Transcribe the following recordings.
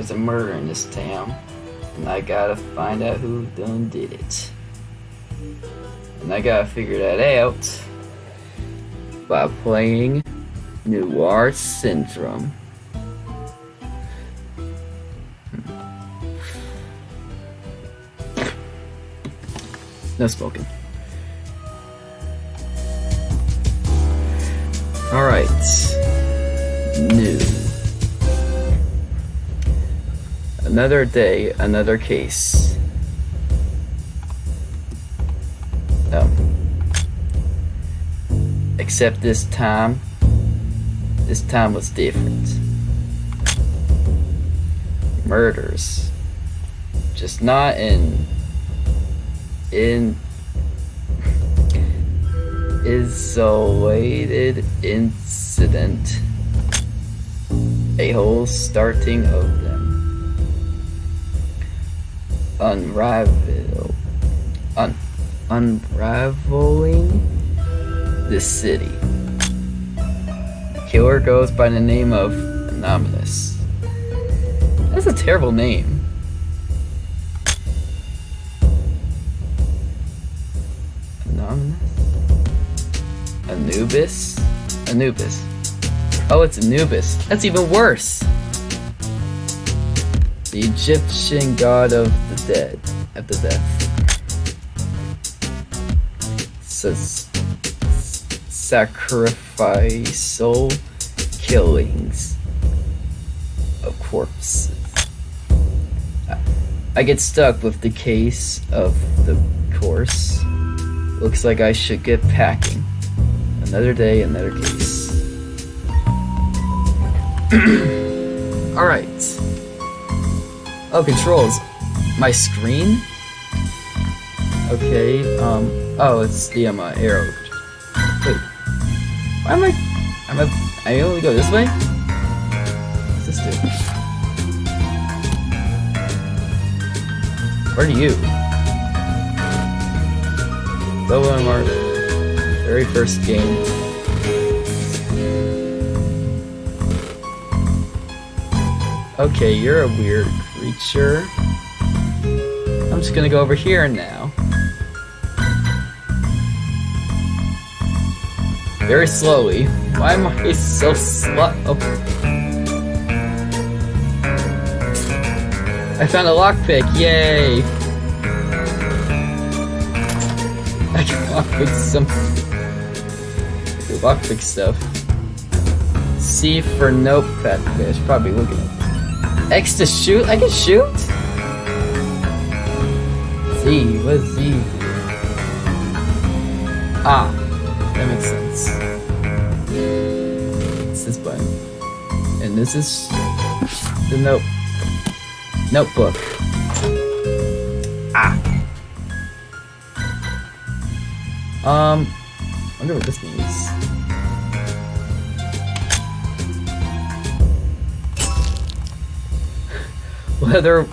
There's a murder in this town, and I gotta find out who done did it. And I gotta figure that out by playing Noir Syndrome. Hmm. No smoking. Alright. New. Another day, another case. Um, except this time, this time was different. Murders. Just not in in isolated incident. A whole starting of them. Unravel un, unraveling the city. Killer goes by the name of Anonymous. That's a terrible name. Anubis? Anubis. Oh, it's Anubis. That's even worse! The Egyptian god of the dead. At the death. Says sacrificial killings of corpses. I get stuck with the case of the course. Looks like I should get packing. Another day, another case. Alright. Oh, controls. My screen? Okay, um, oh, it's the, um, uh, arrow. Wait. Why am I, am I, I only go this way? What's this do? Where are you? Lobo Mark very first game. Okay, you're a weird creature. I'm just gonna go over here now. Very slowly. Why am I so slow? Oh. I found a lockpick, yay! I can lockpick some lockpick stuff. C for. Okay, I should probably looking at. X to shoot? I can shoot? Z, what is Z? Ah, that makes sense. It's this button. And this is the note notebook. Ah. Um, I wonder what this means. Leather...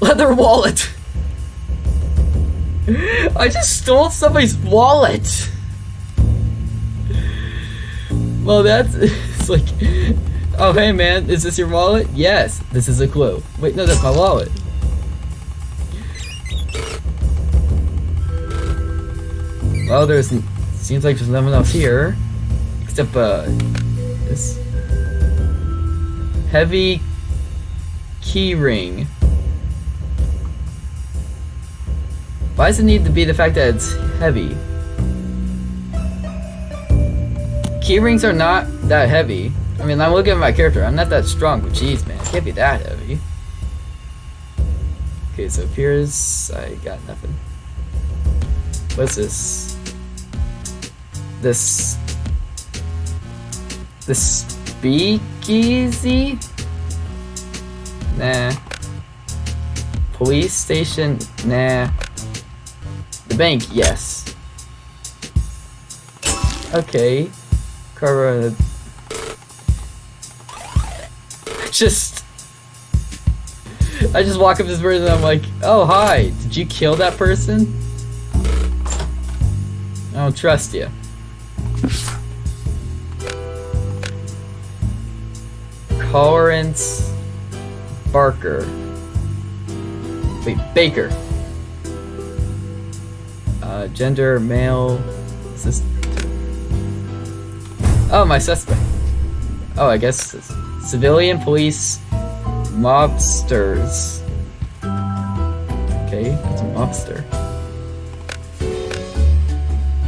Leather wallet! I just stole somebody's wallet! Well, that's... It's like... Oh, hey man, is this your wallet? Yes, this is a clue. Wait, no, that's my wallet. Well, there's... Seems like there's nothing else here. Except, uh... This... Heavy keyring. Why does it need to be the fact that it's heavy? Keyrings are not that heavy. I mean, I'm looking at my character. I'm not that strong, but jeez, man, it can't be that heavy. Okay, so here's... I got nothing. What's this? This... This speakeasy? Nah. Police station? Nah. The bank? Yes. Okay. Cover. Just. I just walk up to this person and I'm like, oh, hi. Did you kill that person? I don't trust you. Currents Barker. Wait, Baker. Uh, gender, male. Is? Oh, my suspect. Oh, I guess civilian, police, mobsters. Okay, it's a mobster.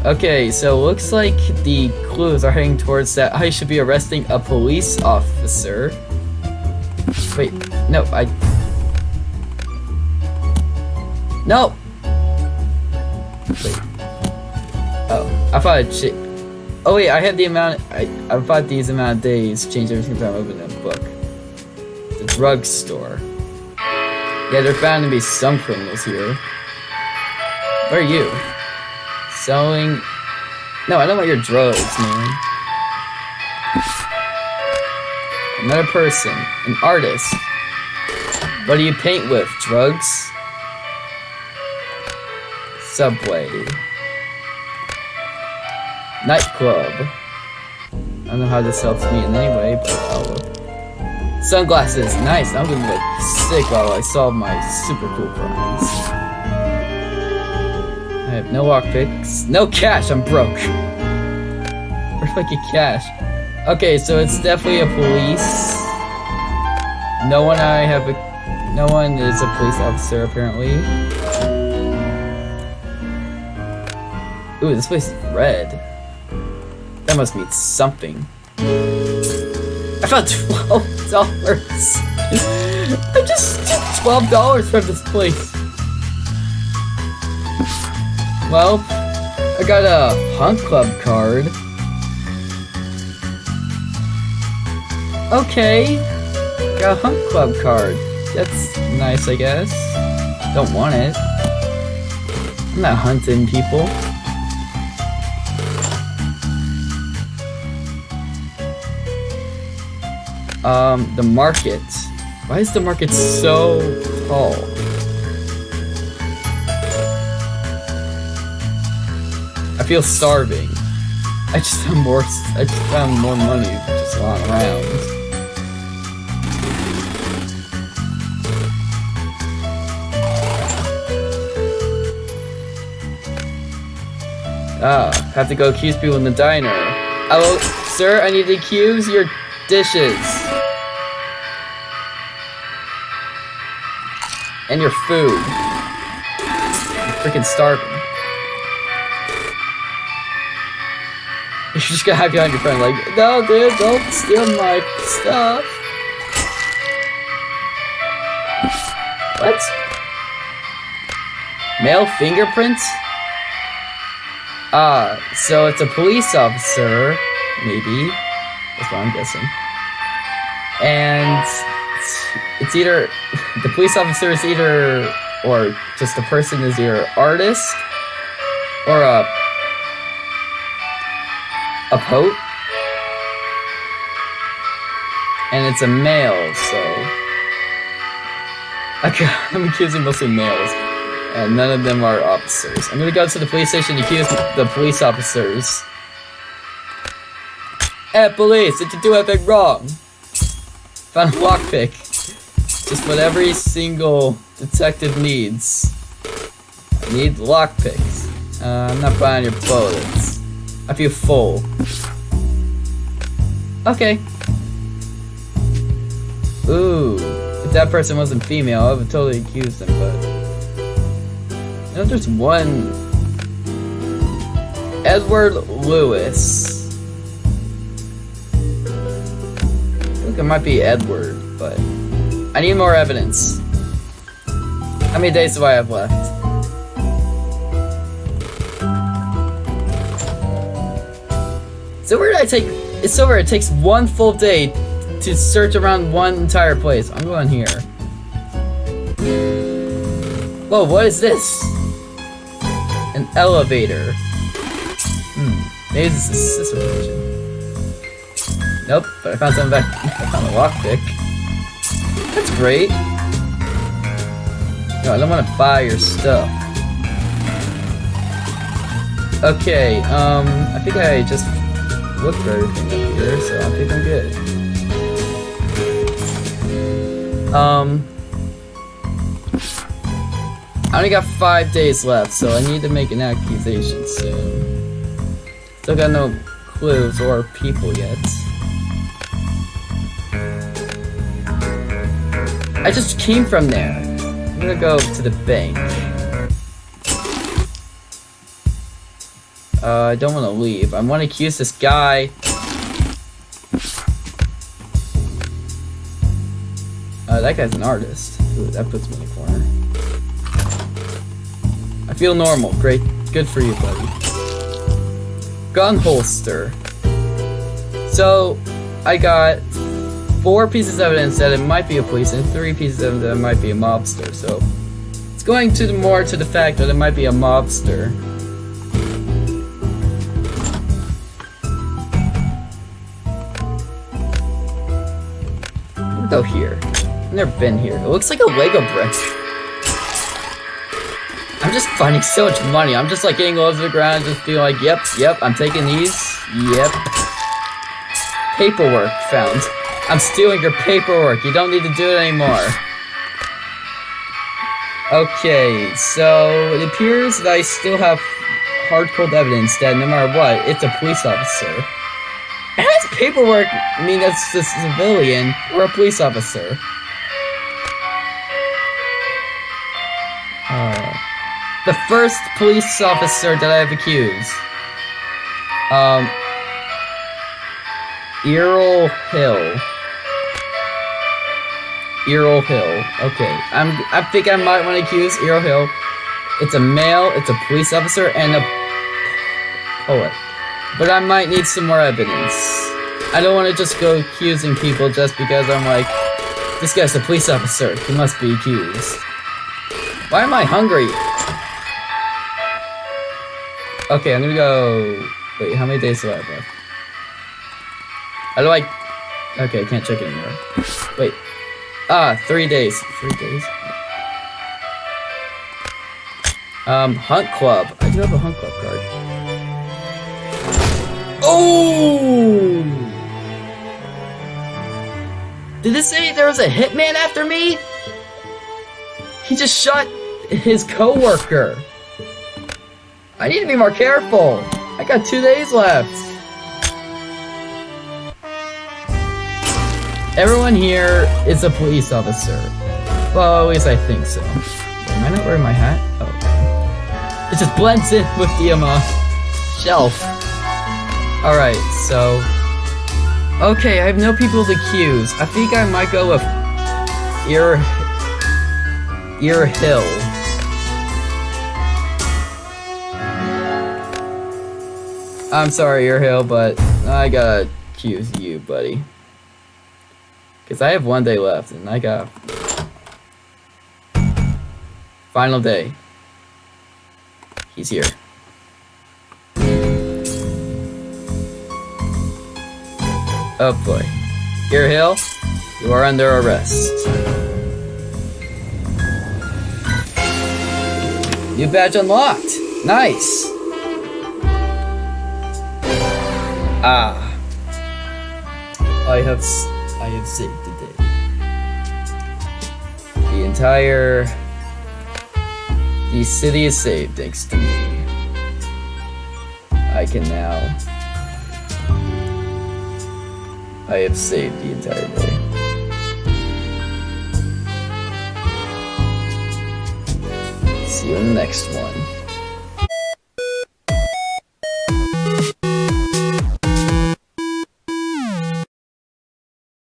Okay, so looks like the clues are heading towards that I should be arresting a police officer. Wait, no, I... No! Wait. Oh, I thought it Oh wait, I had the amount- I, I thought these amount of days changed every single time I opening a book. The drugstore. Yeah, there bound to be some criminals here. Where are you? Selling... No, I don't want your drugs, man. Another person. An artist. What do you paint with? Drugs? Subway. Nightclub. I don't know how this helps me in any way, but I'll look. Sunglasses. Nice. I'm gonna look sick while I solve my super cool crimes. I have no lockpicks. No cash. I'm broke. Where do I cash? Okay, so it's definitely a police. No one I have a... No one is a police officer, apparently. Ooh, this place is red. That must mean something. I found twelve dollars. I just took twelve dollars from this place. Well, I got a Hunt Club card. Okay, got a Hunt Club card. That's nice, I guess. Don't want it. I'm not hunting people. Um, the market. Why is the market so tall? I feel starving. I just found more. I just found more money just lying around. Ah, have to go accuse people in the diner. Hello, sir, I need to accuse your dishes. And your food. I'm freaking starving. You're just gonna have behind your friend like, no dude, don't steal my stuff. What? Male fingerprints? Ah, so it's a police officer, maybe. That's what I'm guessing. And it's either the police officer is either or just the person is either artist or a a poet. And it's a male, so I'm accusing mostly males. And none of them are officers. I'm gonna go to the police station to accuse the police officers. Hey police, did you do anything wrong? Found a lockpick. Just what every single detective needs. I need lockpicks. Uh, I'm not buying your bullets. I feel full. Okay. Ooh. If that person wasn't female, I would totally accuse them, but... Know, there's one... Edward Lewis. I think it might be Edward, but... I need more evidence. How many days do I have left? So where did I take... It's so it takes one full day to search around one entire place. I'm going here. Whoa, what is this? Elevator. Hmm, maybe this is a situation. Nope, but I found something back. I found a lockpick. That's great. No, I don't want to buy your stuff. Okay, um, I think I just looked for everything up here, so I think I'm good. Um, I only got five days left, so I need to make an accusation soon. Still got no clues or people yet. I just came from there. I'm gonna go to the bank. Uh, I don't want to leave. I want to accuse this guy. Uh, that guy's an artist. Ooh, that puts me in a corner. Feel normal. Great. Good for you, buddy. Gun holster. So, I got four pieces of evidence that it might be a police and three pieces of that it might be a mobster. So, it's going to the more to the fact that it might be a mobster. Go here. I've never been here. It looks like a Lego brick. I'm just finding so much money. I'm just like getting to the ground, just being like, yep, yep, I'm taking these. Yep. Paperwork found. I'm stealing your paperwork. You don't need to do it anymore. Okay, so it appears that I still have hard cold evidence that no matter what, it's a police officer. How does paperwork mean that's a civilian or a police officer? The first police officer that I have accused. Um, Errol Hill. Errol Hill. Okay, I'm. I think I might want to accuse Errol Hill. It's a male. It's a police officer and a poet. But I might need some more evidence. I don't want to just go accusing people just because I'm like, this guy's a police officer. He must be accused. Why am I hungry? Okay, I'm gonna go... Wait, how many days do I have left? How do I... Okay, I can't check anymore. Wait. Ah, three days. Three days? Um, Hunt Club. I do have a Hunt Club card. Oh! Did this say there was a hitman after me? He just shot his coworker. I need to be more careful. I got two days left. Everyone here is a police officer. Well, at least I think so. Am I not wearing my hat? Oh. It just blends in with the um, uh, shelf. Alright, so... Okay, I have no people to accuse. I think I might go with... Ear... Ear Hill. I'm sorry, Ear Hill, but I gotta accuse you, buddy. Because I have one day left, and I got... Final day. He's here. Oh boy. Ear Hill, you are under arrest. New badge unlocked. Nice. Ah. I have I have saved the day. The entire the city is saved thanks to me. I can now I have saved the entire day. See you in the next one.